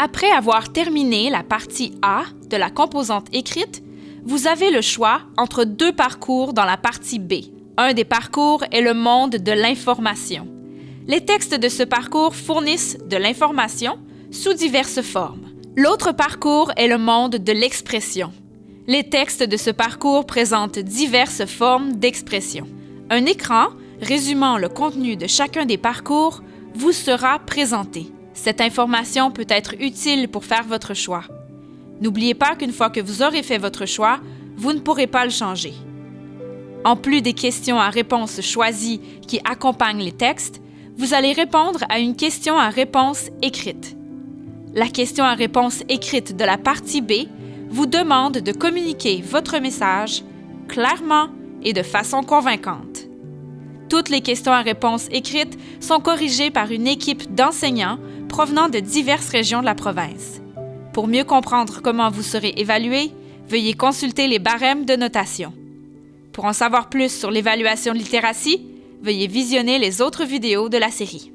Après avoir terminé la partie A de la composante écrite, vous avez le choix entre deux parcours dans la partie B. Un des parcours est le monde de l'information. Les textes de ce parcours fournissent de l'information sous diverses formes. L'autre parcours est le monde de l'expression. Les textes de ce parcours présentent diverses formes d'expression. Un écran résumant le contenu de chacun des parcours vous sera présenté. Cette information peut être utile pour faire votre choix. N'oubliez pas qu'une fois que vous aurez fait votre choix, vous ne pourrez pas le changer. En plus des questions à réponse choisies qui accompagnent les textes, vous allez répondre à une question à réponse écrite. La question à réponse écrite de la partie B vous demande de communiquer votre message clairement et de façon convaincante. Toutes les questions à réponse écrites sont corrigées par une équipe d'enseignants provenant de diverses régions de la province. Pour mieux comprendre comment vous serez évalué, veuillez consulter les barèmes de notation. Pour en savoir plus sur l'évaluation de littératie, veuillez visionner les autres vidéos de la série.